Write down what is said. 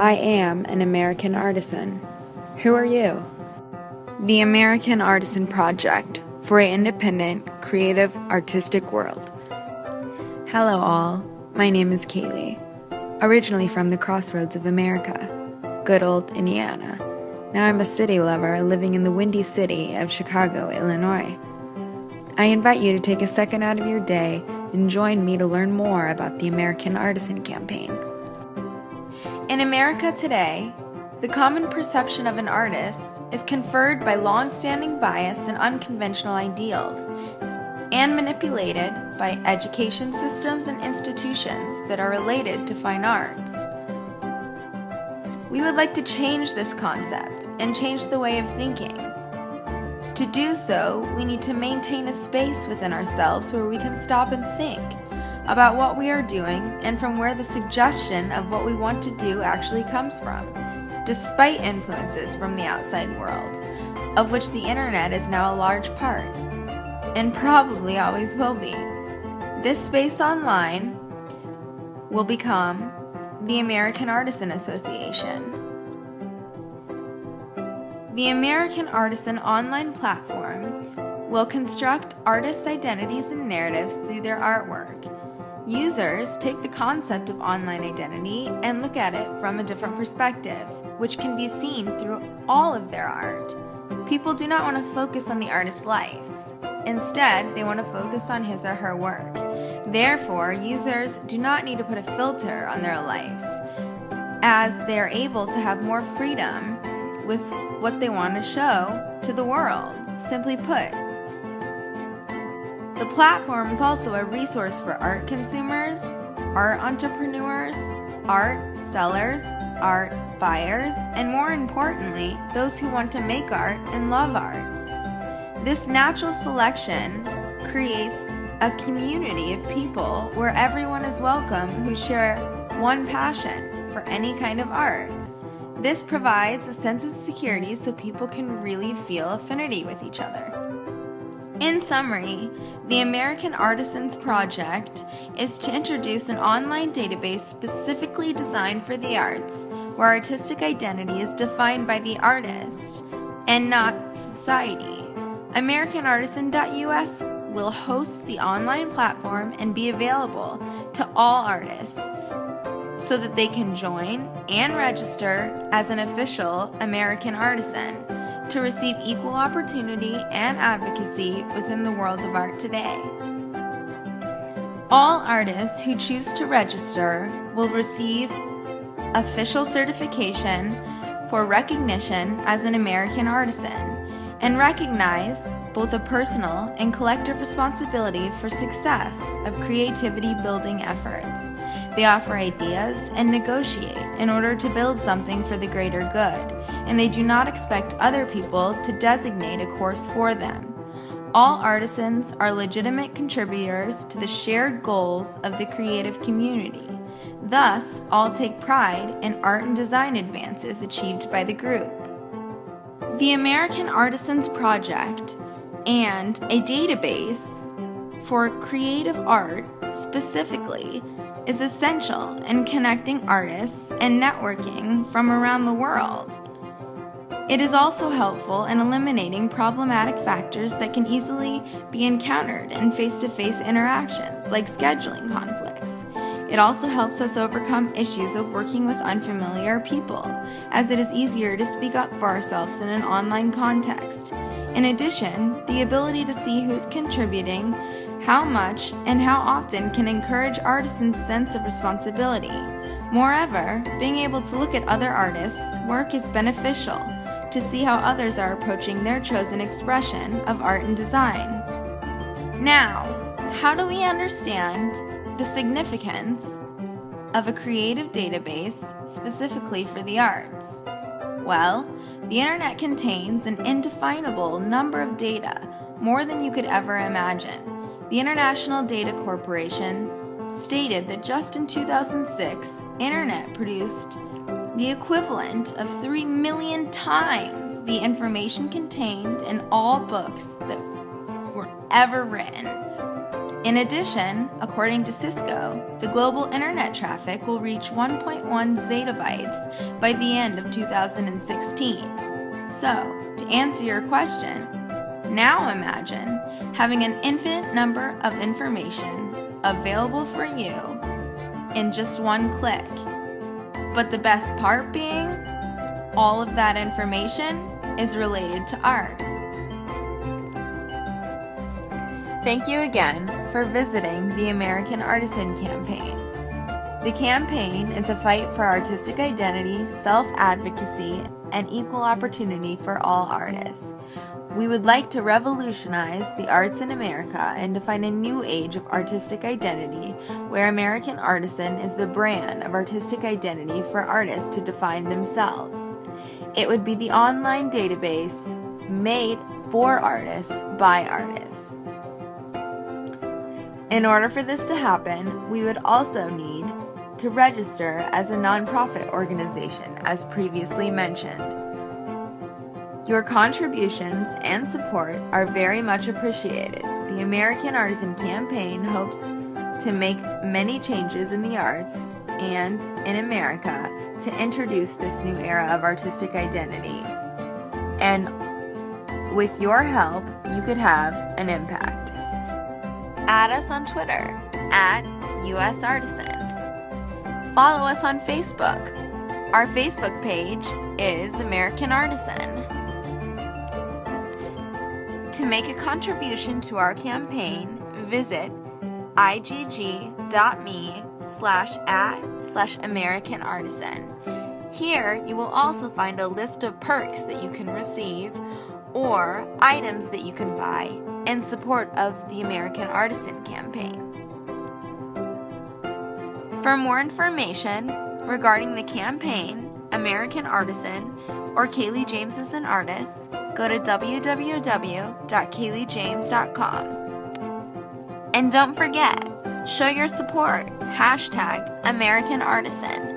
I am an American artisan. Who are you? The American Artisan Project for an independent, creative, artistic world. Hello, all. My name is Kaylee, originally from the crossroads of America, good old Indiana. Now I'm a city lover living in the windy city of Chicago, Illinois. I invite you to take a second out of your day and join me to learn more about the American Artisan Campaign. In America today, the common perception of an artist is conferred by long-standing bias and unconventional ideals and manipulated by education systems and institutions that are related to fine arts. We would like to change this concept and change the way of thinking. To do so, we need to maintain a space within ourselves where we can stop and think about what we are doing and from where the suggestion of what we want to do actually comes from, despite influences from the outside world, of which the internet is now a large part, and probably always will be. This space online will become the American Artisan Association. The American Artisan online platform will construct artists' identities and narratives through their artwork. Users take the concept of online identity and look at it from a different perspective, which can be seen through all of their art. People do not want to focus on the artist's lives. Instead, they want to focus on his or her work. Therefore, users do not need to put a filter on their lives, as they are able to have more freedom with what they want to show to the world. Simply put, the platform is also a resource for art consumers, art entrepreneurs, art sellers, art buyers, and more importantly, those who want to make art and love art. This natural selection creates a community of people where everyone is welcome who share one passion for any kind of art. This provides a sense of security so people can really feel affinity with each other. In summary, the American Artisans Project is to introduce an online database specifically designed for the arts, where artistic identity is defined by the artist and not society. AmericanArtisan.us will host the online platform and be available to all artists so that they can join and register as an official American artisan to receive equal opportunity and advocacy within the world of art today. All artists who choose to register will receive official certification for recognition as an American artisan and recognize both a personal and collective responsibility for success of creativity building efforts. They offer ideas and negotiate in order to build something for the greater good, and they do not expect other people to designate a course for them. All artisans are legitimate contributors to the shared goals of the creative community. Thus, all take pride in art and design advances achieved by the group. The American Artisans Project and a database for creative art specifically is essential in connecting artists and networking from around the world. It is also helpful in eliminating problematic factors that can easily be encountered in face-to-face -face interactions, like scheduling conflicts. It also helps us overcome issues of working with unfamiliar people, as it is easier to speak up for ourselves in an online context. In addition, the ability to see who's contributing, how much, and how often can encourage artisans' sense of responsibility. Moreover, being able to look at other artists' work is beneficial to see how others are approaching their chosen expression of art and design. Now, how do we understand the significance of a creative database specifically for the arts? Well, the internet contains an indefinable number of data, more than you could ever imagine. The International Data Corporation stated that just in 2006, internet produced the equivalent of 3 million times the information contained in all books that were ever written. In addition, according to Cisco, the global internet traffic will reach 1.1 zettabytes by the end of 2016. So, to answer your question, now imagine having an infinite number of information available for you in just one click. But the best part being, all of that information is related to art. Thank you again for visiting the American Artisan Campaign. The campaign is a fight for artistic identity, self advocacy, and equal opportunity for all artists. We would like to revolutionize the arts in America and define a new age of artistic identity where American Artisan is the brand of artistic identity for artists to define themselves. It would be the online database made for artists by artists. In order for this to happen, we would also need to register as a nonprofit organization, as previously mentioned. Your contributions and support are very much appreciated. The American Artisan Campaign hopes to make many changes in the arts and in America to introduce this new era of artistic identity. And with your help, you could have an impact add us on Twitter at US Artisan. Follow us on Facebook. Our Facebook page is American Artisan. To make a contribution to our campaign, visit igg.me slash at slash American Artisan. Here, you will also find a list of perks that you can receive or items that you can buy in support of the American Artisan Campaign. For more information regarding the campaign, American Artisan, or Kaylee James is an artist, go to www.kayleejames.com. And don't forget, show your support, hashtag American Artisan.